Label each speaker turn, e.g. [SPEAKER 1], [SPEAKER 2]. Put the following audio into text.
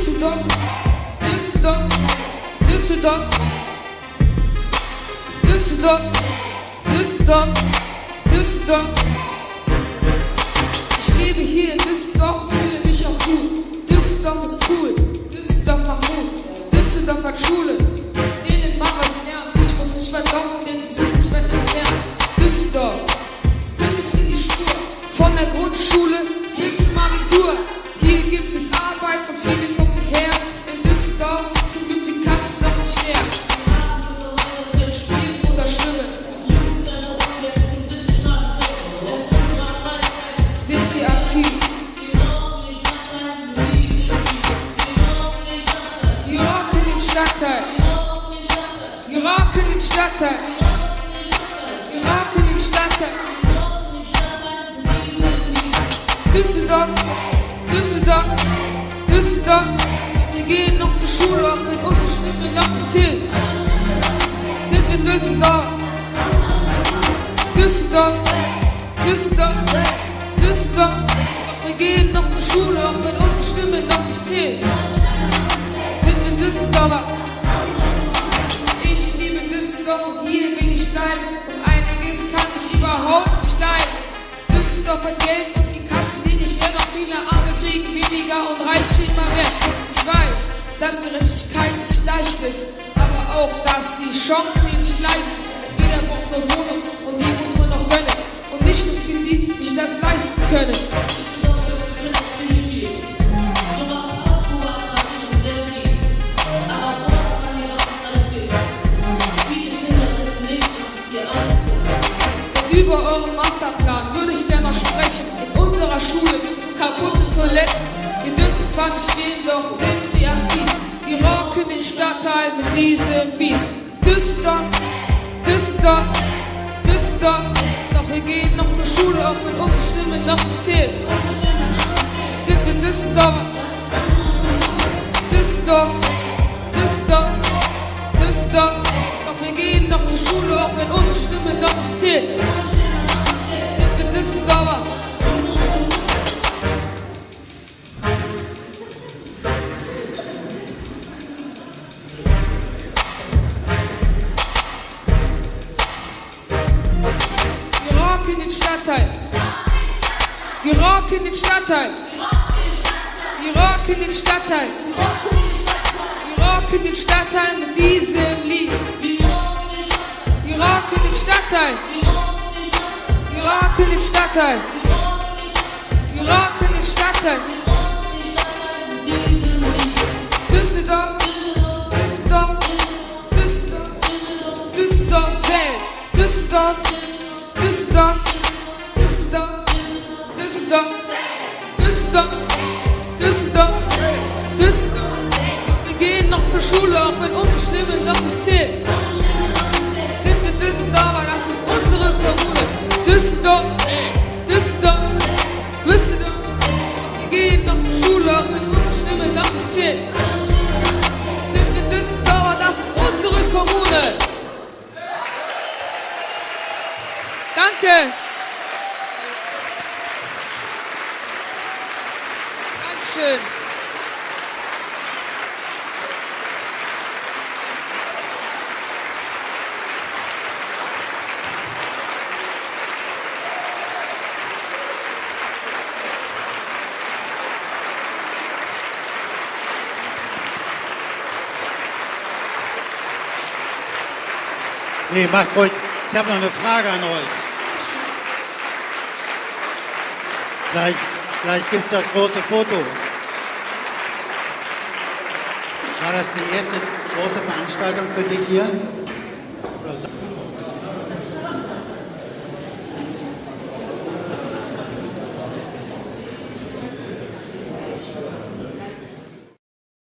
[SPEAKER 1] Düsseldorf, Düsseldorf, Düsseldorf, Düsseldorf, Düsseldorf, Düsseldorf. Ich lebe hier in Düsseldorf, fühle mich auch gut. Düsseldorf ist cool, Düsseldorf macht Mut, Düsseldorf hat Schule. Denen Stadtteil. Wir rocken den Stadtteil. Wir rocken den Stadtteil. Düsseldorf, Düsseldorf, Düsseldorf. Wir gehen noch zur Schule, auch wenn unsere Stimme noch nicht zählt. Sind wir Düsseldorf, Düsseldorf, Düsseldorf, Düsseldorf. Wir gehen noch zur Schule, auch wenn unsere Stimme noch nicht zählt. Sind wir Düsseldorfer. Ich und hier will ich bleiben. Und einiges kann ich überhaupt nicht leiden. Düsseldorf hat Geld und die Kassen, die nicht leer, doch viele Arme kriegen weniger und Reiche immer mehr. Ich weiß, dass Gerechtigkeit nicht leicht ist, aber auch, dass die Chancen nicht gleich sind. Jeder braucht eine Wohnung und die muss man noch gönnen. Und nicht nur für die, die sich das leisten können. Ich gerne noch sprechen. In unserer Schule es kaputte Toiletten. Wir dürfen zwar nicht gehen, doch sind wir aktiv. Wir rocken den Stadtteil mit diesem Beat. Düsseldorf, Düsseldorf, Düsseldorf. Doch wir gehen noch zur Schule, auch wenn unsere Stimme noch nicht zählt. Sind wir Düsseldorf, Düsseldorf, Düsseldorf, Düsseldorf. Doch wir gehen noch zur Schule, auch wenn unsere Stimme noch nicht zählt. Düsseldorfer. Wir rocken den Stadtteil. Wir rocken den Stadtteil. Wir rocken den Stadtteil. Wir rocken den Stadtteil mit diesem Lied. Wir rocken den Stadtteil. Rocken den Stadtteil. Wir rocken den Stadtteil. Düsseldorf, Düsseldorf, Düsseldorf, Düsseldorf, Welt. Düsseldorf, Düsseldorf, Düsseldorf, Düsseldorf, Düsseldorf, Düsseldorf, Düsseldorf. Wir gehen noch zur Schule, auch wenn unsere Stimme noch nicht zählt. Auch wenn unsere Stimme noch nicht zählt. Sind wir Düsseldorfer, das ist unsere Kommune. Danke. Dankeschön.
[SPEAKER 2] Nee, macht ruhig. Ich habe noch eine Frage an euch. Gleich, gleich gibt es das große Foto. War das die erste große Veranstaltung für dich hier?